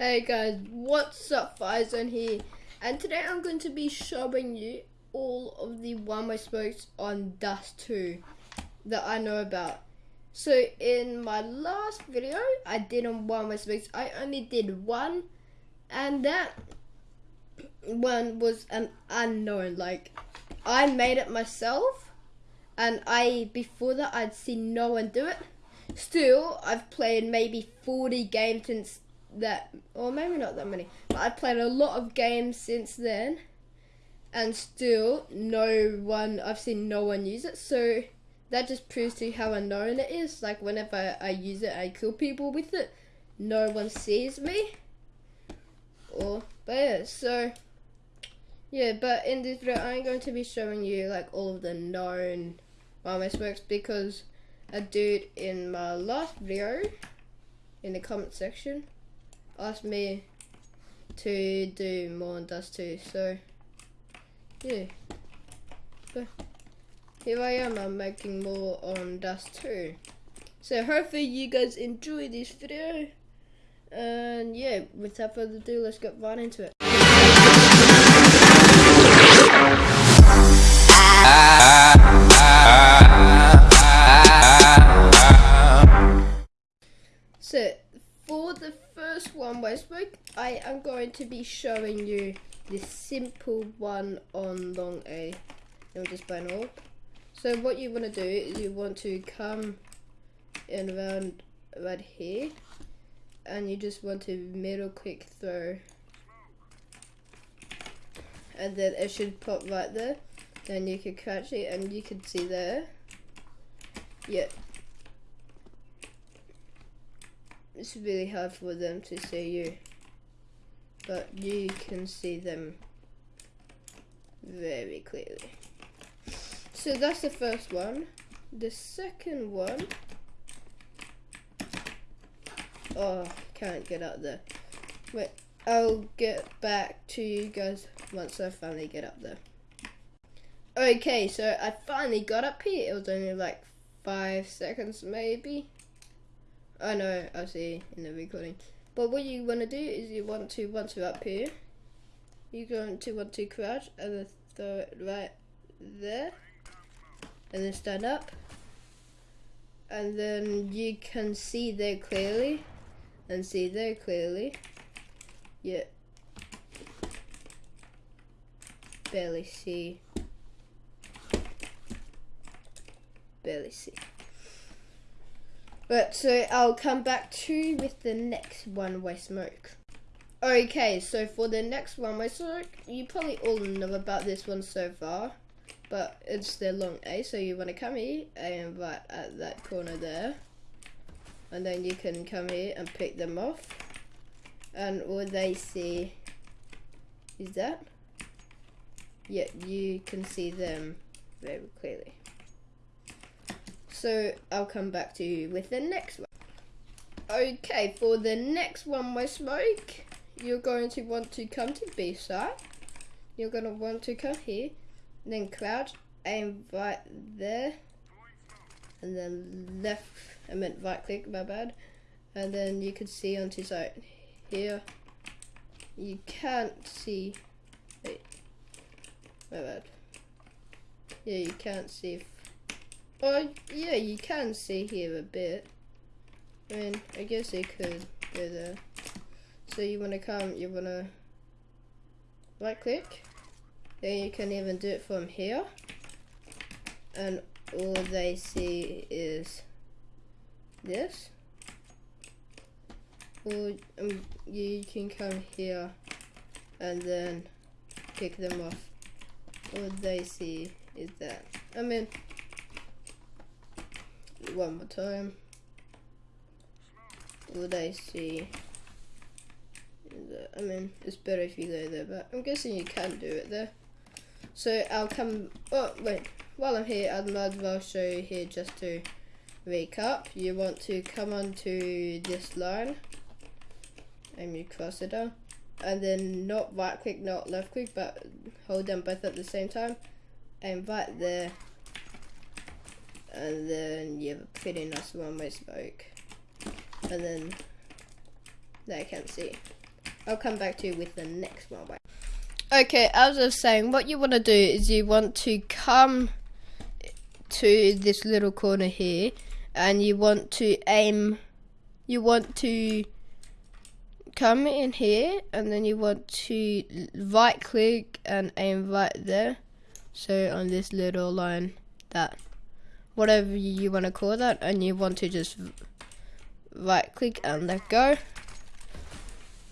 Hey guys, what's up Firezone here and today I'm going to be showing you all of the one-way smokes on Dust 2 that I know about. So in my last video I did on one-way smokes, I only did one and that one was an unknown, like I made it myself and I, before that I'd seen no one do it. Still, I've played maybe 40 games since that, or maybe not that many, but I've played a lot of games since then, and still no one, I've seen no one use it, so that just proves to you how unknown it is. Like whenever I use it, I kill people with it, no one sees me. Or, but yeah, so, yeah, but in this video, I'm going to be showing you like all of the known one-way smokes because a dude in my last video in the comment section asked me to do more on Dust 2 so yeah. But here I am I'm making more on Dust 2 so hopefully you guys enjoy this video and yeah without further ado let's get right into it. So for the first one smoke, I am going to be showing you the simple one on long A. Let me just burn all. So what you want to do is you want to come in around right here and you just want to middle click throw and then it should pop right there then you can catch it and you can see there yeah it's really hard for them to see you but you can see them very clearly. So that's the first one. The second one oh can't get out there. Wait I'll get back to you guys once I finally get up there. Okay so I finally got up here. It was only like five seconds maybe I know, I see in the recording. But what you want to do is you want to, once you're up here, you're going to want to crouch and then throw it right there. And then stand up. And then you can see there clearly. And see there clearly. Yeah. Barely see. Barely see. But so I'll come back to you with the next one-way smoke. Okay, so for the next one-way smoke, you probably all know about this one so far, but it's the long A, so you want to come here and right at that corner there, and then you can come here and pick them off, and all they see is that. Yeah, you can see them very clearly. So I'll come back to you with the next one. Okay, for the next one way smoke, you're going to want to come to B side. You're going to want to come here, then crouch, aim right there, and then left, I meant right click, my bad. And then you can see onto side here. You can't see, wait, my bad. Yeah, you can't see Oh, yeah, you can see here a bit. I mean, I guess they could go there. So you want to come, you want to right click. Then you can even do it from here. And all they see is this. Or um, you can come here and then kick them off. All they see is that. I mean, one more time. Would I see? I mean, it's better if you go there, but I'm guessing you can do it there. So I'll come, oh wait, while I'm here, I might as well show you here just to recap. You want to come onto this line, and you cross it down, and then not right click, not left click, but hold them both at the same time, and right there, and then you have a pretty nice one-way smoke and then that I can't see I'll come back to you with the next one. Okay, as I was saying, what you want to do is you want to come to this little corner here and you want to aim you want to come in here and then you want to right click and aim right there so on this little line that whatever you want to call that and you want to just right click and let go.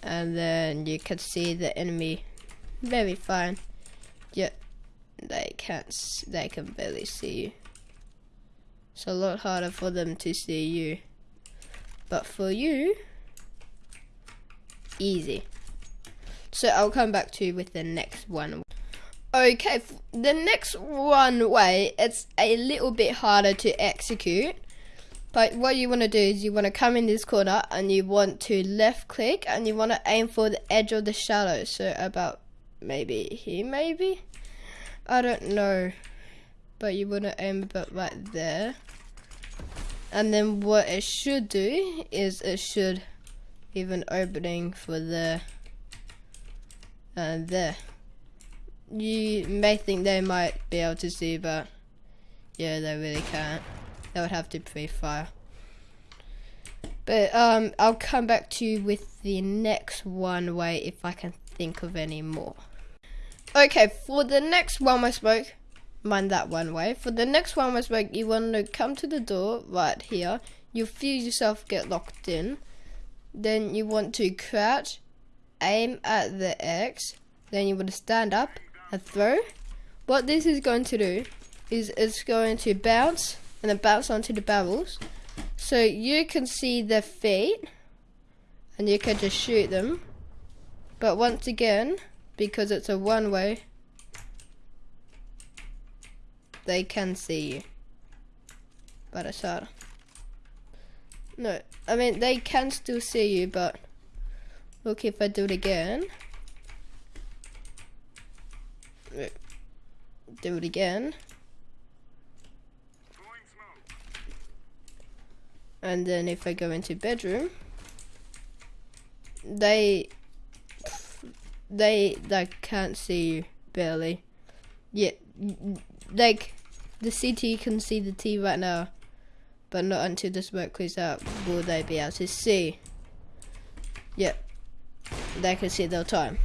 And then you can see the enemy very fine. Yet they can't they can barely see you. It's a lot harder for them to see you. But for you easy. So I'll come back to you with the next one okay the next one way it's a little bit harder to execute but what you want to do is you want to come in this corner and you want to left click and you want to aim for the edge of the shadow. So about maybe here maybe? I don't know. But you want to aim about right there. And then what it should do is it should give an opening for there and there. You may think they might be able to see but yeah they really can't. They would have to be fire. But um, I'll come back to you with the next one way if I can think of any more. Okay, for the next one way smoke, mind that one way. For the next one way smoke, you want to come to the door right here. You feel yourself get locked in. Then you want to crouch, aim at the X. Then you want to stand up and throw. What this is going to do is it's going to bounce and then bounce onto the barrels. So you can see their feet and you can just shoot them. But once again, because it's a one way, they can see you. But it's hard. No, I mean, they can still see you, but look if I do it again. Do it again. and then if I go into bedroom they they they can't see you barely. Yet like the CT can see the T right now but not until the smoke clears out will they be able to see. Yep they can see their time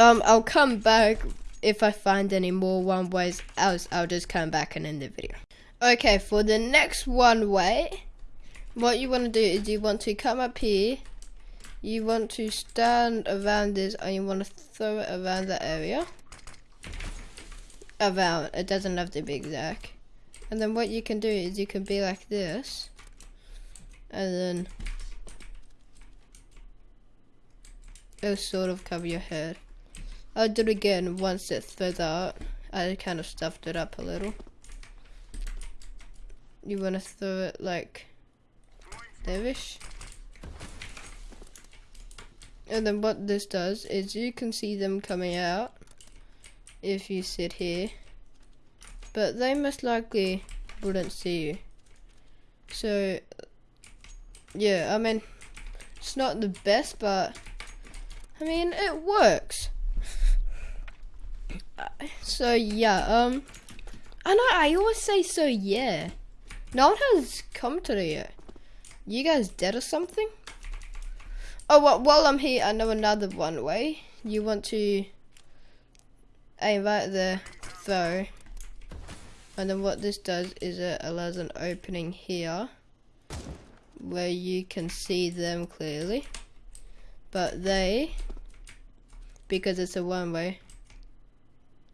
um I'll come back if I find any more one ways else I'll just come back and end the video Okay, for the next one way, what you want to do is you want to come up here, you want to stand around this and you want to throw it around the area. Around, it doesn't have to be exact. And then what you can do is you can be like this, and then it'll sort of cover your head. I'll do it again once it throws out. I kind of stuffed it up a little you want to throw it like there-ish. And then what this does is you can see them coming out if you sit here. But they most likely wouldn't see you. So, yeah, I mean, it's not the best, but, I mean, it works. So, yeah, um, I know, I always say so, yeah. No one has come today yet. You guys dead or something? Oh, well, while I'm here, I know another one way. You want to aim right there, throw. And then what this does is it allows an opening here where you can see them clearly. But they, because it's a one way,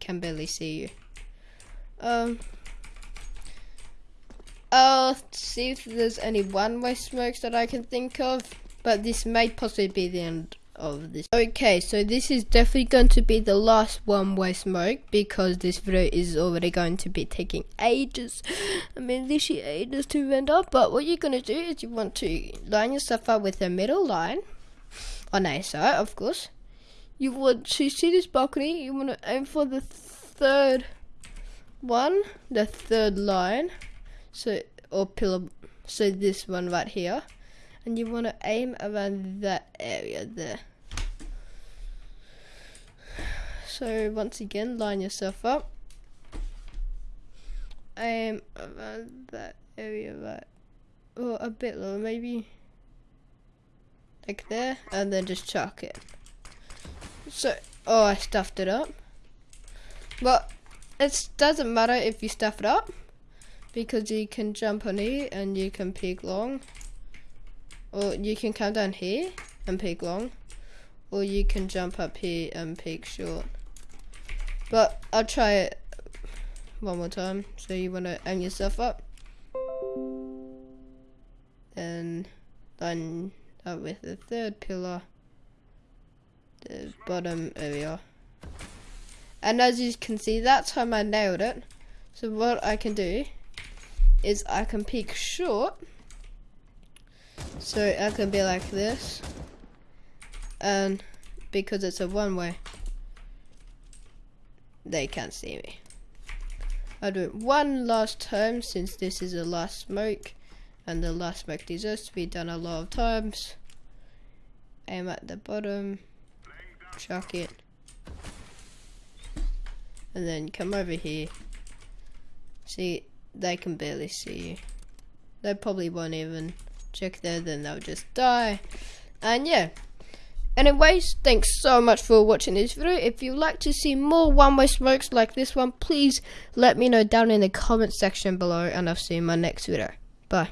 can barely see you. Um, I'll see if there's any one-way smokes that I can think of, but this may possibly be the end of this. Okay, so this is definitely going to be the last one-way smoke because this video is already going to be taking ages. I mean, literally ages to render, but what you're going to do is you want to line yourself up with a middle line on a side, of course. You want to see this balcony, you want to aim for the third one, the third line so or pillar so this one right here and you want to aim around that area there. So once again, line yourself up. Aim around that area right, or a bit lower, maybe like there, and then just chuck it. So, oh, I stuffed it up. But it doesn't matter if you stuff it up because you can jump on it and you can peek long. Or you can come down here and peek long. Or you can jump up here and peek short. But I'll try it one more time. So you want to aim yourself up? And line up with the third pillar bottom area and as you can see that time I nailed it. So what I can do is I can peek short. So I can be like this and because it's a one way they can't see me. I'll do it one last time since this is the last smoke and the last smoke deserves to be done a lot of times. Aim at the bottom chuck it. And then come over here. See they can barely see you. They probably won't even check there then they'll just die. And yeah. Anyways thanks so much for watching this video. If you'd like to see more one-way smokes like this one please let me know down in the comment section below and i'll see you in my next video. Bye